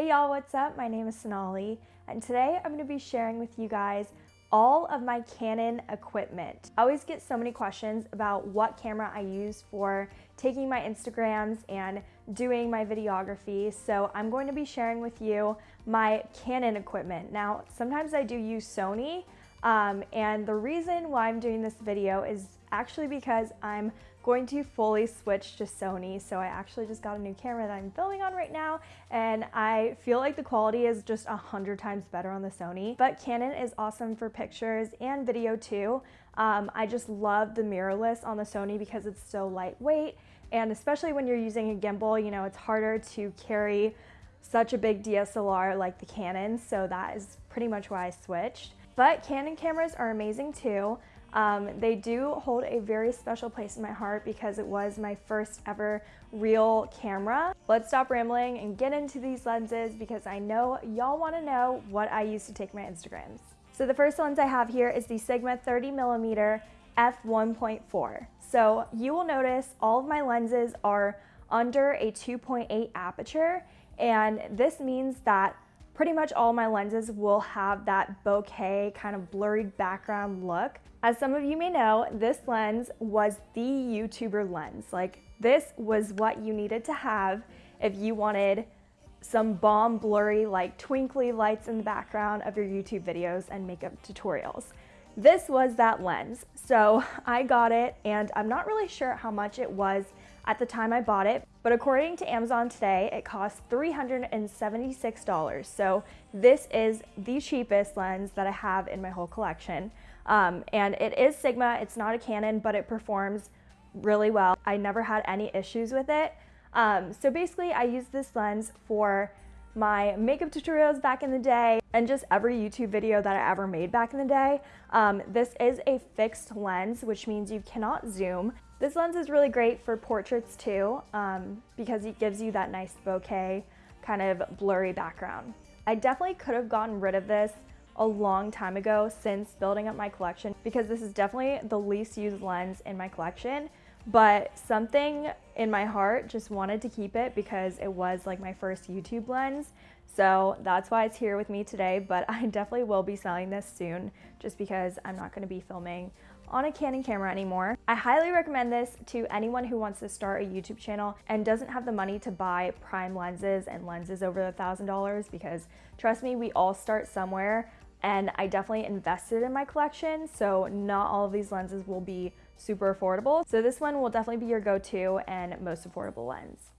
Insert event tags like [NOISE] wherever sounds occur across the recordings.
Hey y'all, what's up? My name is Sonali, and today I'm going to be sharing with you guys all of my Canon equipment. I always get so many questions about what camera I use for taking my Instagrams and doing my videography, so I'm going to be sharing with you my Canon equipment. Now, sometimes I do use Sony, um, and the reason why I'm doing this video is actually because I'm going to fully switch to Sony. So I actually just got a new camera that I'm filming on right now and I feel like the quality is just a hundred times better on the Sony. But Canon is awesome for pictures and video too. Um, I just love the mirrorless on the Sony because it's so lightweight and especially when you're using a gimbal, you know, it's harder to carry such a big DSLR like the Canon, so that is pretty much why I switched. But Canon cameras are amazing too. Um, they do hold a very special place in my heart because it was my first ever real camera. Let's stop rambling and get into these lenses because I know y'all want to know what I use to take my Instagrams. So the first lens I have here is the Sigma 30 millimeter f1.4. So you will notice all of my lenses are under a 2.8 aperture and this means that pretty much all my lenses will have that bokeh kind of blurry background look. As some of you may know, this lens was the YouTuber lens. Like this was what you needed to have if you wanted some bomb blurry like twinkly lights in the background of your YouTube videos and makeup tutorials. This was that lens. So I got it and I'm not really sure how much it was at the time I bought it, but according to Amazon today, it costs $376. So this is the cheapest lens that I have in my whole collection. Um, and it is Sigma, it's not a Canon, but it performs really well. I never had any issues with it. Um, so basically I use this lens for my makeup tutorials back in the day and just every YouTube video that I ever made back in the day. Um, this is a fixed lens, which means you cannot zoom. This lens is really great for portraits too, um, because it gives you that nice bokeh kind of blurry background. I definitely could have gotten rid of this a long time ago since building up my collection because this is definitely the least used lens in my collection but something in my heart just wanted to keep it because it was like my first YouTube lens. So that's why it's here with me today, but [LAUGHS] I definitely will be selling this soon just because I'm not gonna be filming on a Canon camera anymore. I highly recommend this to anyone who wants to start a YouTube channel and doesn't have the money to buy prime lenses and lenses over a thousand dollars because trust me, we all start somewhere and I definitely invested in my collection. So not all of these lenses will be super affordable. So this one will definitely be your go-to and most affordable lens.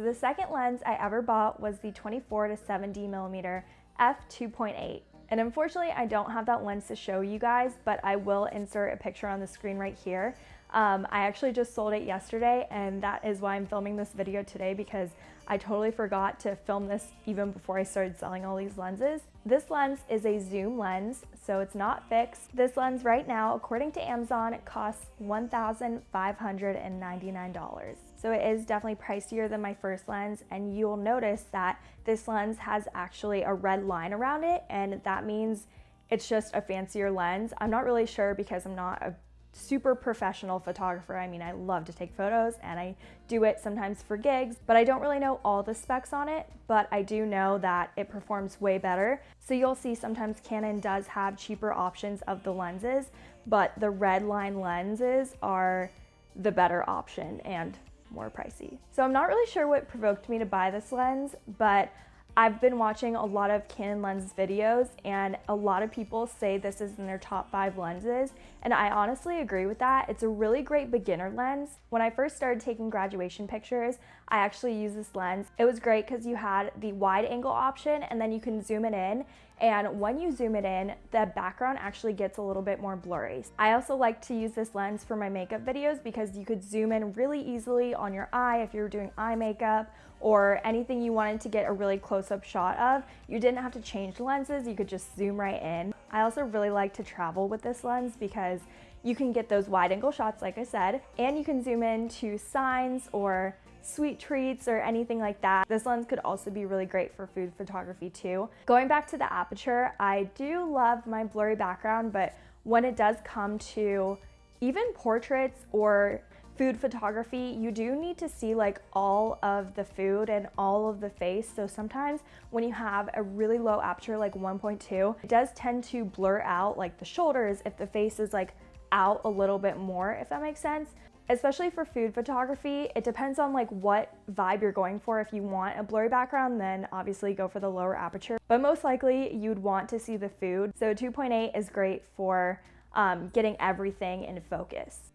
So the second lens I ever bought was the 24 to 70 millimeter f2.8. And unfortunately, I don't have that lens to show you guys, but I will insert a picture on the screen right here. Um, I actually just sold it yesterday and that is why I'm filming this video today because I totally forgot to film this even before I started selling all these lenses. This lens is a zoom lens, so it's not fixed. This lens right now, according to Amazon, costs $1,599. So it is definitely pricier than my first lens and you'll notice that this lens has actually a red line around it and that means it's just a fancier lens. I'm not really sure because I'm not a super professional photographer. I mean, I love to take photos and I do it sometimes for gigs, but I don't really know all the specs on it, but I do know that it performs way better. So you'll see sometimes Canon does have cheaper options of the lenses, but the red line lenses are the better option and more pricey. So I'm not really sure what provoked me to buy this lens, but I've been watching a lot of Canon lens videos and a lot of people say this is in their top five lenses and I honestly agree with that. It's a really great beginner lens. When I first started taking graduation pictures, I actually used this lens. It was great because you had the wide angle option and then you can zoom it in and when you zoom it in, the background actually gets a little bit more blurry. I also like to use this lens for my makeup videos because you could zoom in really easily on your eye if you were doing eye makeup or anything you wanted to get a really close-up shot of. You didn't have to change lenses, you could just zoom right in. I also really like to travel with this lens because you can get those wide angle shots like I said, and you can zoom in to signs or sweet treats or anything like that. This lens could also be really great for food photography too. Going back to the aperture, I do love my blurry background, but when it does come to even portraits or food photography, you do need to see like all of the food and all of the face. So sometimes when you have a really low aperture like 1.2, it does tend to blur out like the shoulders if the face is like out a little bit more, if that makes sense. Especially for food photography, it depends on like what vibe you're going for. If you want a blurry background, then obviously go for the lower aperture. But most likely you'd want to see the food. So 2.8 is great for um, getting everything in focus.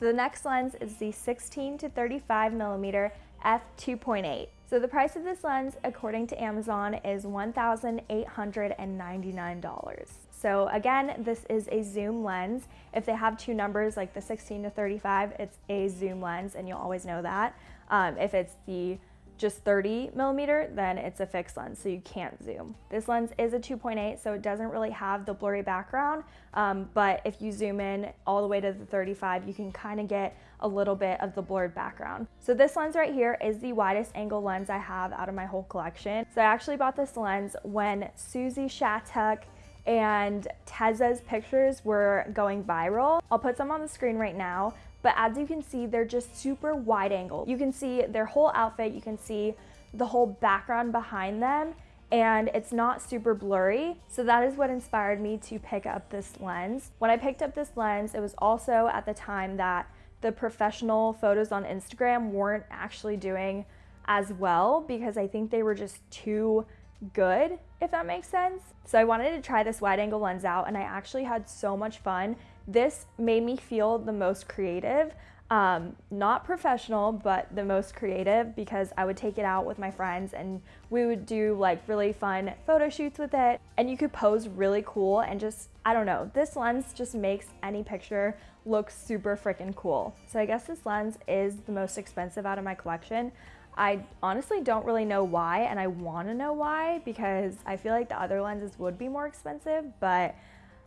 So the next lens is the 16 to 35 millimeter f2.8. So the price of this lens, according to Amazon, is $1,899. So again, this is a zoom lens. If they have two numbers like the 16 to 35, it's a zoom lens and you'll always know that. Um, if it's the just 30 millimeter, then it's a fixed lens, so you can't zoom. This lens is a 2.8, so it doesn't really have the blurry background, um, but if you zoom in all the way to the 35, you can kind of get a little bit of the blurred background. So this lens right here is the widest angle lens I have out of my whole collection. So I actually bought this lens when Susie Shattuck and Tezza's pictures were going viral. I'll put some on the screen right now, but as you can see, they're just super wide angle. You can see their whole outfit, you can see the whole background behind them, and it's not super blurry. So that is what inspired me to pick up this lens. When I picked up this lens, it was also at the time that the professional photos on Instagram weren't actually doing as well because I think they were just too good, if that makes sense. So I wanted to try this wide angle lens out and I actually had so much fun this made me feel the most creative. Um, not professional, but the most creative because I would take it out with my friends and we would do like really fun photo shoots with it. And you could pose really cool and just, I don't know, this lens just makes any picture look super freaking cool. So I guess this lens is the most expensive out of my collection. I honestly don't really know why and I want to know why because I feel like the other lenses would be more expensive, but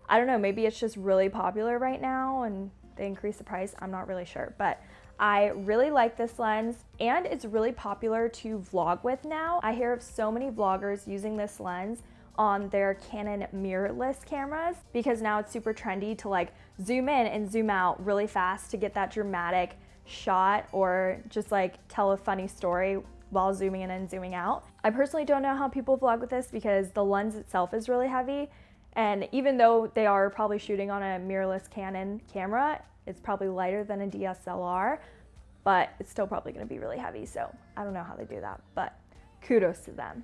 I don't know, maybe it's just really popular right now and they increase the price. I'm not really sure, but I really like this lens and it's really popular to vlog with now. I hear of so many vloggers using this lens on their Canon mirrorless cameras because now it's super trendy to like zoom in and zoom out really fast to get that dramatic shot or just like tell a funny story while zooming in and zooming out. I personally don't know how people vlog with this because the lens itself is really heavy and even though they are probably shooting on a mirrorless Canon camera, it's probably lighter than a DSLR, but it's still probably gonna be really heavy. So I don't know how they do that, but kudos to them.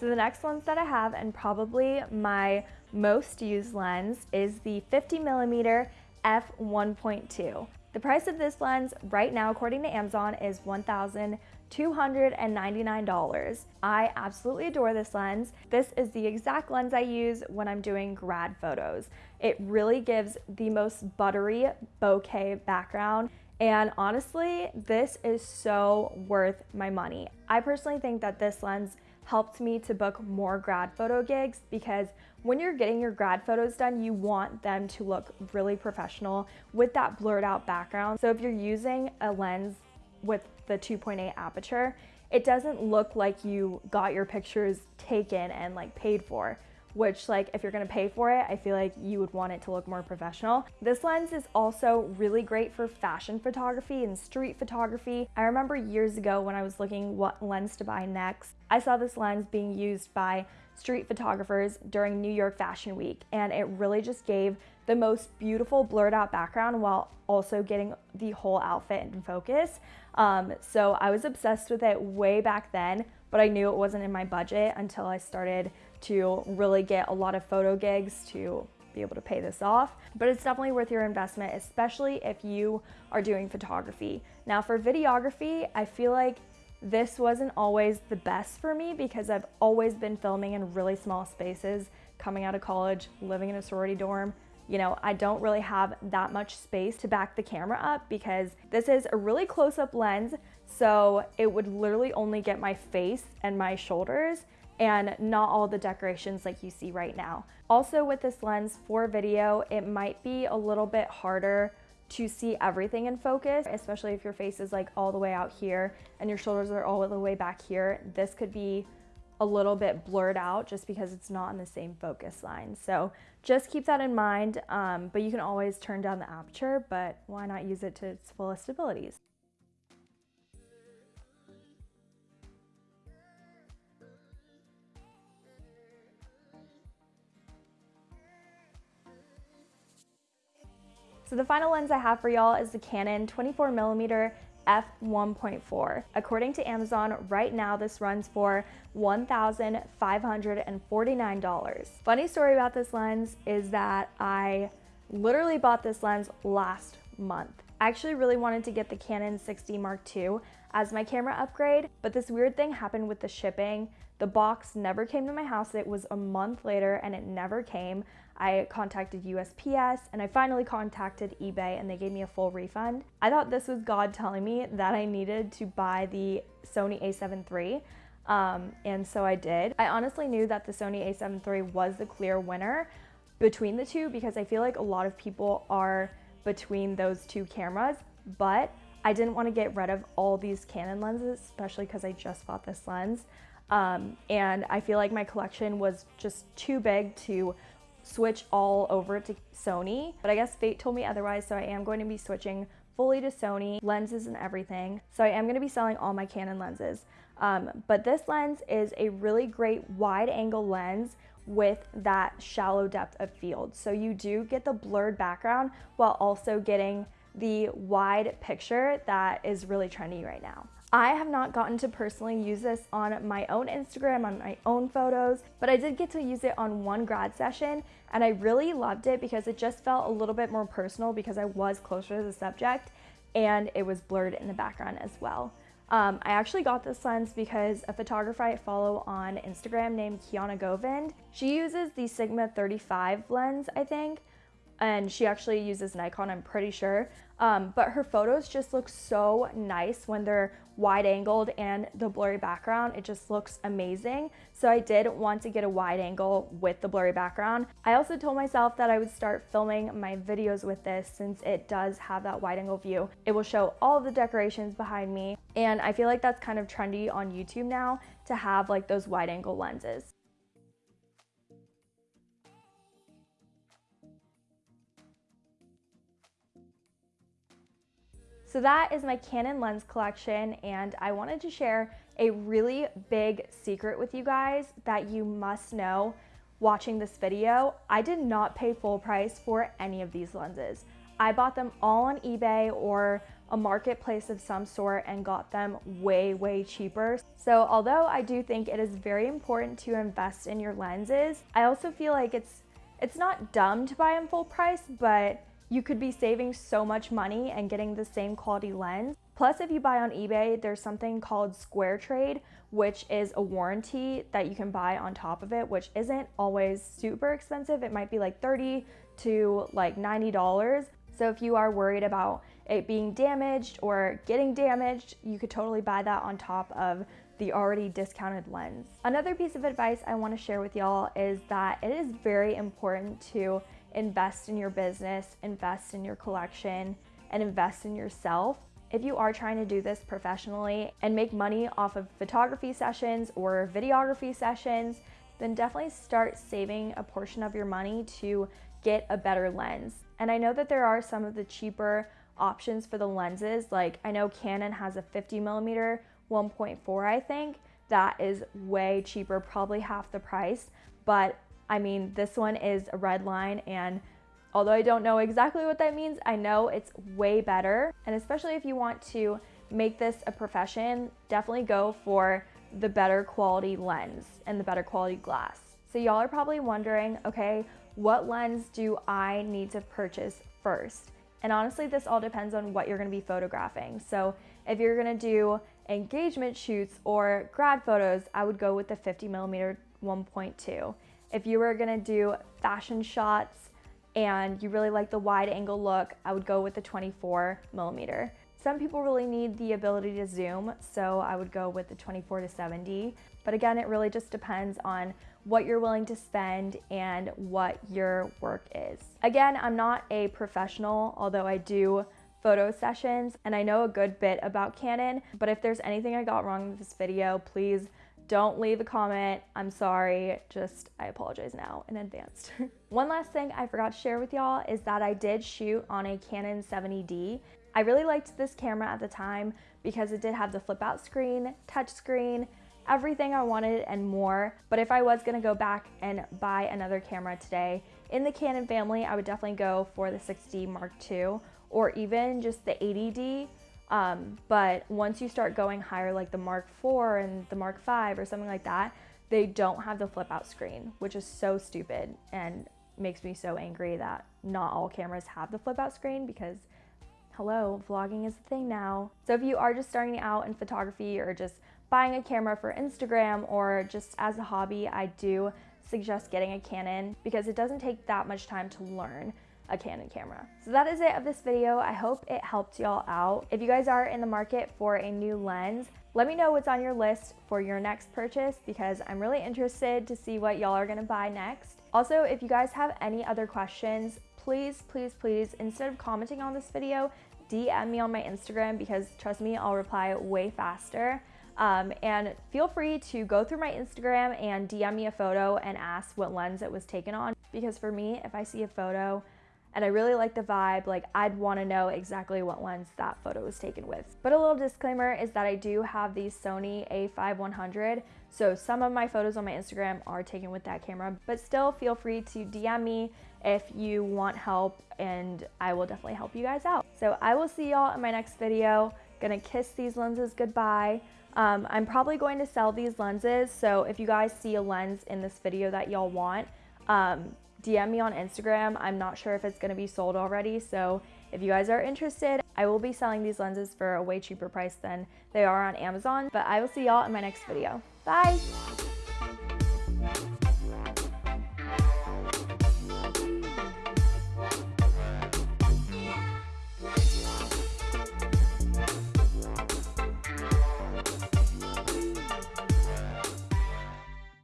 So the next lens that I have, and probably my most used lens, is the 50 millimeter f1.2. The price of this lens right now, according to Amazon, is $1,299. I absolutely adore this lens. This is the exact lens I use when I'm doing grad photos. It really gives the most buttery bokeh background. And honestly, this is so worth my money. I personally think that this lens helped me to book more grad photo gigs because when you're getting your grad photos done, you want them to look really professional with that blurred out background. So if you're using a lens with the 2.8 aperture, it doesn't look like you got your pictures taken and like paid for which like if you're gonna pay for it, I feel like you would want it to look more professional. This lens is also really great for fashion photography and street photography. I remember years ago when I was looking what lens to buy next, I saw this lens being used by street photographers during New York Fashion Week and it really just gave the most beautiful blurred out background while also getting the whole outfit in focus. Um, so I was obsessed with it way back then, but I knew it wasn't in my budget until I started to really get a lot of photo gigs to be able to pay this off, but it's definitely worth your investment, especially if you are doing photography. Now for videography, I feel like this wasn't always the best for me because I've always been filming in really small spaces coming out of college, living in a sorority dorm. You know, I don't really have that much space to back the camera up because this is a really close up lens. So it would literally only get my face and my shoulders and not all the decorations like you see right now. Also with this lens for video, it might be a little bit harder to see everything in focus, especially if your face is like all the way out here and your shoulders are all the way back here. This could be a little bit blurred out just because it's not in the same focus line. So just keep that in mind, um, but you can always turn down the aperture, but why not use it to its fullest abilities? So the final lens I have for y'all is the Canon 24 millimeter f1.4. According to Amazon, right now this runs for $1,549. Funny story about this lens is that I literally bought this lens last month. I actually really wanted to get the Canon 6D Mark II as my camera upgrade, but this weird thing happened with the shipping. The box never came to my house. It was a month later and it never came. I contacted USPS and I finally contacted eBay and they gave me a full refund. I thought this was God telling me that I needed to buy the Sony a7 III. Um, and so I did. I honestly knew that the Sony a7 III was the clear winner between the two because I feel like a lot of people are between those two cameras, but I didn't want to get rid of all these Canon lenses, especially because I just bought this lens. Um, and I feel like my collection was just too big to switch all over to Sony, but I guess fate told me otherwise, so I am going to be switching fully to Sony, lenses and everything. So I am gonna be selling all my Canon lenses. Um, but this lens is a really great wide angle lens with that shallow depth of field. So you do get the blurred background while also getting the wide picture that is really trendy right now. I have not gotten to personally use this on my own Instagram, on my own photos, but I did get to use it on one grad session and I really loved it because it just felt a little bit more personal because I was closer to the subject and it was blurred in the background as well. Um, I actually got this lens because a photographer I follow on Instagram named Kiana Govind, she uses the Sigma 35 lens, I think, and she actually uses Nikon, I'm pretty sure. Um, but her photos just look so nice when they're wide angled and the blurry background, it just looks amazing. So I did want to get a wide angle with the blurry background. I also told myself that I would start filming my videos with this since it does have that wide angle view. It will show all the decorations behind me. And I feel like that's kind of trendy on YouTube now to have like those wide angle lenses. So that is my Canon lens collection and I wanted to share a really big secret with you guys that you must know watching this video. I did not pay full price for any of these lenses. I bought them all on eBay or a marketplace of some sort and got them way, way cheaper. So although I do think it is very important to invest in your lenses, I also feel like it's it's not dumb to buy them full price, but you could be saving so much money and getting the same quality lens. Plus, if you buy on eBay, there's something called Square Trade, which is a warranty that you can buy on top of it, which isn't always super expensive. It might be like 30 to like $90. So if you are worried about it being damaged or getting damaged, you could totally buy that on top of the already discounted lens. Another piece of advice I wanna share with y'all is that it is very important to invest in your business, invest in your collection, and invest in yourself. If you are trying to do this professionally and make money off of photography sessions or videography sessions, then definitely start saving a portion of your money to get a better lens. And I know that there are some of the cheaper options for the lenses. Like I know Canon has a 50 millimeter 1.4, I think. That is way cheaper, probably half the price. But I mean, this one is a red line and although I don't know exactly what that means, I know it's way better. And especially if you want to make this a profession, definitely go for the better quality lens and the better quality glass. So y'all are probably wondering, okay, what lens do I need to purchase first? And honestly, this all depends on what you're gonna be photographing. So if you're gonna do engagement shoots or grad photos, I would go with the 50 millimeter 1.2. If you were gonna do fashion shots and you really like the wide angle look, I would go with the 24 millimeter. Some people really need the ability to zoom, so I would go with the 24 to 70. But again, it really just depends on what you're willing to spend and what your work is. Again, I'm not a professional, although I do photo sessions and I know a good bit about Canon, but if there's anything I got wrong with this video, please don't leave a comment. I'm sorry, just I apologize now in advance. [LAUGHS] One last thing I forgot to share with y'all is that I did shoot on a Canon 70D. I really liked this camera at the time because it did have the flip out screen, touch screen, everything I wanted and more. But if I was gonna go back and buy another camera today in the Canon family, I would definitely go for the 6D Mark II or even just the 80D. Um, but once you start going higher, like the Mark IV and the Mark V or something like that, they don't have the flip out screen, which is so stupid and makes me so angry that not all cameras have the flip out screen because hello, vlogging is a thing now. So if you are just starting out in photography or just buying a camera for Instagram or just as a hobby, I do suggest getting a Canon because it doesn't take that much time to learn a Canon camera. So that is it of this video. I hope it helped y'all out. If you guys are in the market for a new lens, let me know what's on your list for your next purchase because I'm really interested to see what y'all are gonna buy next. Also, if you guys have any other questions, please, please, please, instead of commenting on this video, DM me on my Instagram because trust me, I'll reply way faster. Um, and feel free to go through my Instagram and DM me a photo and ask what lens it was taken on. Because for me, if I see a photo and I really like the vibe, like I'd wanna know exactly what lens that photo was taken with. But a little disclaimer is that I do have the Sony a5100, so some of my photos on my Instagram are taken with that camera, but still feel free to DM me if you want help and I will definitely help you guys out. So I will see y'all in my next video. Gonna kiss these lenses goodbye. Um, I'm probably going to sell these lenses, so if you guys see a lens in this video that y'all want, um, DM me on Instagram. I'm not sure if it's gonna be sold already, so if you guys are interested, I will be selling these lenses for a way cheaper price than they are on Amazon, but I will see y'all in my next video. Bye!